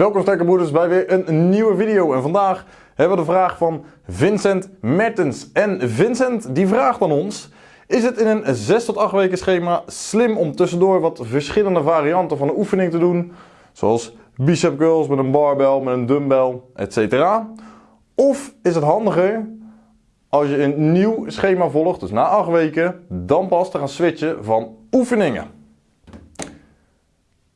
Welkom sterke bij weer een nieuwe video en vandaag hebben we de vraag van Vincent Mertens. En Vincent die vraagt aan ons, is het in een 6 tot 8 weken schema slim om tussendoor wat verschillende varianten van de oefening te doen? Zoals bicep curls met een barbell, met een dumbbell, etc. Of is het handiger als je een nieuw schema volgt, dus na 8 weken, dan pas te gaan switchen van oefeningen?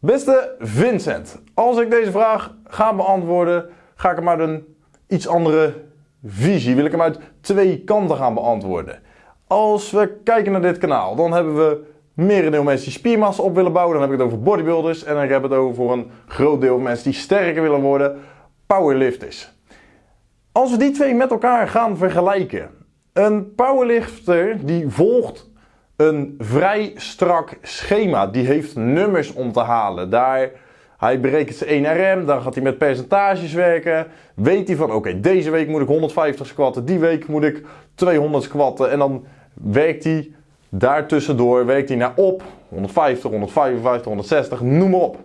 Beste Vincent, als ik deze vraag ga beantwoorden, ga ik hem uit een iets andere visie. Wil ik hem uit twee kanten gaan beantwoorden. Als we kijken naar dit kanaal, dan hebben we merendeel mensen die spiermassa op willen bouwen. Dan heb ik het over bodybuilders en dan heb ik het over voor een groot deel mensen die sterker willen worden, powerlifters. Als we die twee met elkaar gaan vergelijken. Een powerlifter die volgt een vrij strak schema. Die heeft nummers om te halen. Daar, hij berekent zijn 1RM, dan gaat hij met percentages werken. Weet hij van oké, deze week moet ik 150 squatten, die week moet ik 200 squatten. En dan werkt hij daartussendoor, werkt hij naar op 150, 155, 160, noem maar op.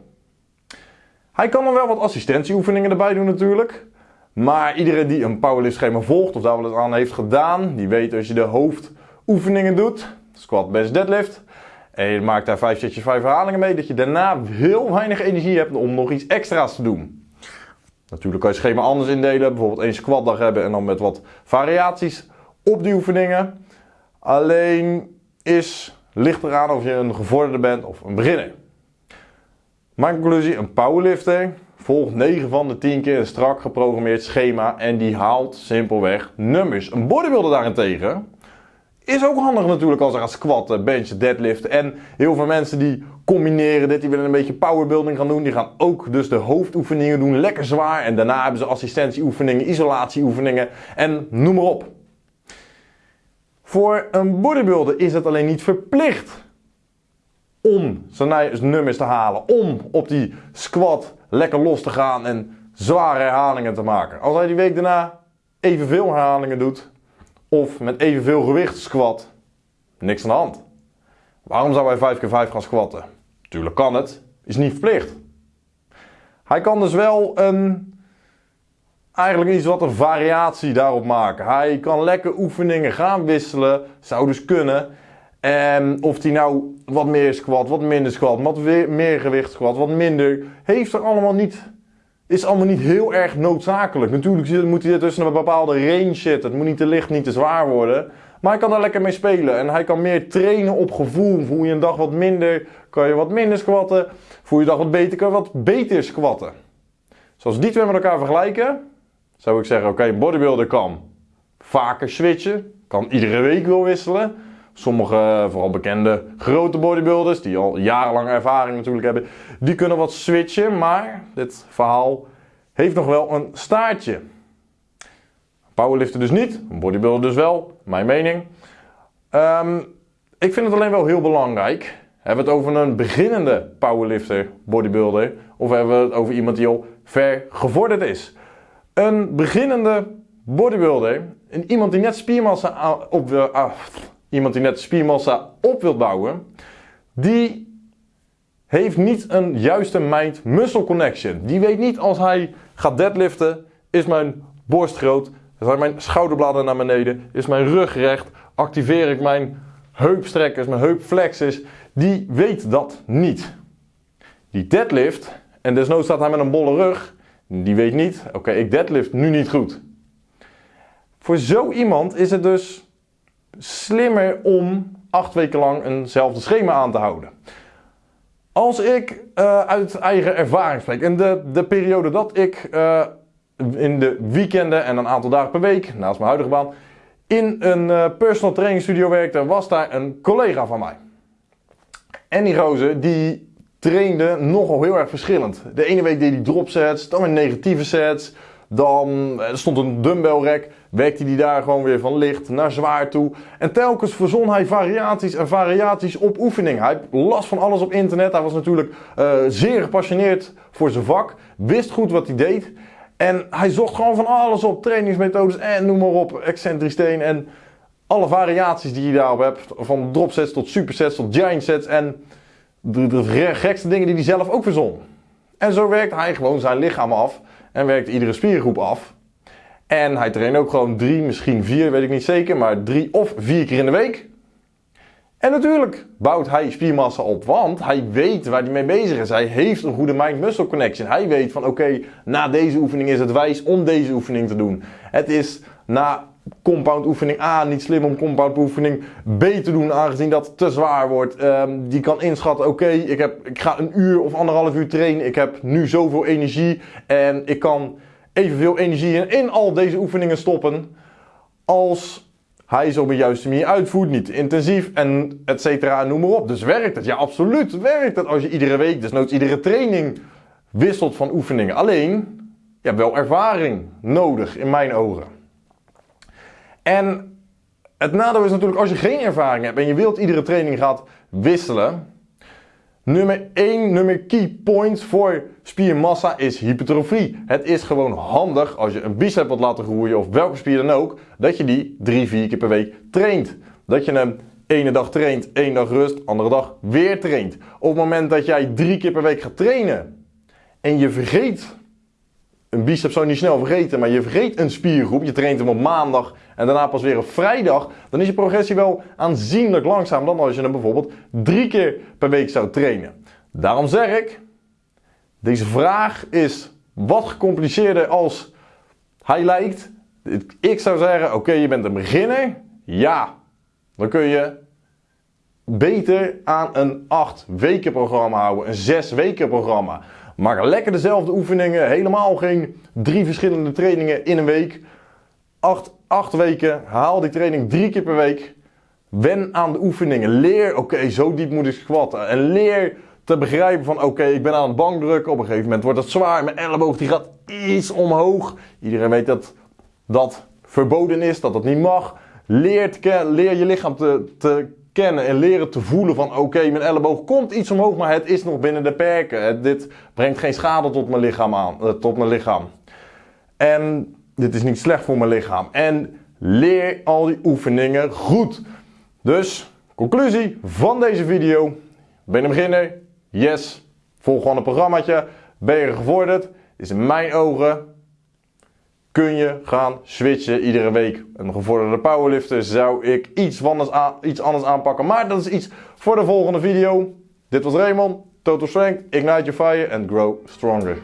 Hij kan dan wel wat assistentieoefeningen erbij doen natuurlijk. Maar iedereen die een powerlift schema volgt of daar wel eens aan heeft gedaan, die weet als je de hoofdoefeningen doet, squat, bench, deadlift. En je maakt daar 5 setjes, 5 herhalingen mee. Dat je daarna heel weinig energie hebt om nog iets extra's te doen. Natuurlijk kan je het schema anders indelen. Bijvoorbeeld één squatdag hebben en dan met wat variaties op die oefeningen. Alleen is, ligt eraan of je een gevorderde bent of een beginner. Mijn conclusie, een powerlifter volgt 9 van de 10 keer een strak geprogrammeerd schema en die haalt simpelweg nummers. Een bodybuilder daarentegen is ook handig natuurlijk als ze gaan squatten, benchen, deadliften. En heel veel mensen die combineren dit, die willen een beetje powerbuilding gaan doen. Die gaan ook dus de hoofdoefeningen doen, lekker zwaar. En daarna hebben ze assistentieoefeningen, isolatieoefeningen en noem maar op. Voor een bodybuilder is het alleen niet verplicht om zijn nummers te halen. Om op die squat lekker los te gaan en zware herhalingen te maken. Als hij die week daarna evenveel herhalingen doet, of met evenveel gewicht squat, niks aan de hand. Waarom zou hij 5 keer 5 gaan squatten? Tuurlijk kan het, is niet verplicht. Hij kan dus wel een, eigenlijk iets wat een variatie daarop maken. Hij kan lekker oefeningen gaan wisselen, zou dus kunnen. En of hij nou wat meer squat, wat minder squat, wat meer gewicht squat, wat minder, heeft er allemaal niet is allemaal niet heel erg noodzakelijk. Natuurlijk moet hij tussen een bepaalde range zitten. Het moet niet te licht, niet te zwaar worden. Maar hij kan daar lekker mee spelen. En hij kan meer trainen op gevoel. Voel je een dag wat minder, kan je wat minder squatten. Voel je een dag wat beter, kan je wat beter squatten. Zoals die twee met elkaar vergelijken, zou ik zeggen, oké, een bodybuilder kan vaker switchen. Kan iedere week wel wisselen. Sommige, vooral bekende grote bodybuilders, die al jarenlang ervaring natuurlijk hebben, die kunnen wat switchen. Maar dit verhaal heeft nog wel een staartje. Powerlifter dus niet, bodybuilder dus wel, mijn mening. Um, ik vind het alleen wel heel belangrijk. Hebben we het over een beginnende powerlifter, bodybuilder, of hebben we het over iemand die al ver gevorderd is? Een beginnende bodybuilder, iemand die net spiermassa op, uh, iemand die net spiermassa op wilt bouwen, die heeft niet een juiste mind-muscle connection. Die weet niet als hij gaat deadliften, is mijn borst groot, zijn mijn schouderbladen naar beneden, is mijn rug recht, activeer ik mijn heupstrekkers, mijn heupflexes. Die weet dat niet. Die deadlift, en desnoods staat hij met een bolle rug, die weet niet, oké, ik deadlift nu niet goed. Voor zo iemand is het dus slimmer om acht weken lang eenzelfde schema aan te houden. Als ik uh, uit eigen ervaring spreek, in de, de periode dat ik uh, in de weekenden en een aantal dagen per week, naast mijn huidige baan, in een uh, personal training studio werkte, was daar een collega van mij. En die gozer, die trainde nogal heel erg verschillend. De ene week deed hij drop sets, dan weer negatieve sets, dan er stond een dumbbell rack, werkte hij daar gewoon weer van licht naar zwaar toe. En telkens verzon hij variaties en variaties op oefening. Hij las van alles op internet. Hij was natuurlijk uh, zeer gepassioneerd voor zijn vak. Wist goed wat hij deed. En hij zocht gewoon van alles op. Trainingsmethodes en noem maar op. Excentrisch steen en alle variaties die je daarop hebt. Van dropsets tot supersets tot giant sets. En de, de gekste dingen die hij zelf ook verzon. En zo werkt hij gewoon zijn lichaam af en werkt iedere spiergroep af. En hij traint ook gewoon drie, misschien vier, weet ik niet zeker, maar drie of vier keer in de week. En natuurlijk bouwt hij spiermassa op, want hij weet waar hij mee bezig is. Hij heeft een goede mind-muscle connection. Hij weet van oké, na deze oefening is het wijs om deze oefening te doen. Het is na compound oefening A niet slim om compound oefening B te doen, aangezien dat te zwaar wordt. Um, die kan inschatten, oké, ik ik, ik ga een uur of anderhalf uur trainen. Ik heb nu zoveel energie en ik kan evenveel energie in al deze oefeningen stoppen als hij ze op een juiste manier uitvoert, niet intensief en et cetera, noem maar op. Dus werkt het? Ja, absoluut werkt het als je iedere week, dus nooit iedere training wisselt van oefeningen. Alleen, je hebt wel ervaring nodig in mijn ogen. En het nadeel is natuurlijk als je geen ervaring hebt en je wilt iedere training gaat wisselen, Nummer 1, nummer key point voor spiermassa is hypertrofie. Het is gewoon handig als je een bicep wilt laten groeien of welke spier dan ook, dat je die 3, 4 keer per week traint. Dat je hem ene dag traint, één dag rust, andere dag weer traint. Op het moment dat jij drie keer per week gaat trainen en je vergeet een bicep zou niet snel vergeten, maar je vergeet een spiergroep. Je traint hem op maandag en daarna pas weer op vrijdag. Dan is je progressie wel aanzienlijk langzamer dan als je hem bijvoorbeeld drie keer per week zou trainen. Daarom zeg ik, deze vraag is wat gecompliceerder als hij lijkt. Ik zou zeggen, oké, je bent een beginner. Ja, dan kun je beter aan een 8 weken programma houden, een 6 weken programma. Maak lekker dezelfde oefeningen. Helemaal geen drie verschillende trainingen in een week. Acht, acht weken. Haal die training drie keer per week. Wen aan de oefeningen. Leer, oké, zo diep moet ik squatten. En leer te begrijpen van, oké, ik ben aan het bankdrukken. Op een gegeven moment wordt het zwaar. Mijn elleboog die gaat iets omhoog. Iedereen weet dat dat verboden is, dat dat niet mag. Leer, leer je lichaam te, te en leren te voelen van oké, mijn elleboog komt iets omhoog, maar het is nog binnen de perken. dit brengt geen schade tot mijn lichaam aan, uh, tot mijn lichaam. En dit is niet slecht voor mijn lichaam. En leer al die oefeningen goed. Dus, conclusie van deze video. Ben je een beginner? Yes. Volg gewoon een programmaatje. Ben je gevorderd? Is in mijn ogen kun je gaan switchen iedere week. Een gevorderde powerlifter zou ik iets anders, iets anders aanpakken. Maar dat is iets voor de volgende video. Dit was Raymond. Total Strength, Ignite Your Fire and Grow Stronger.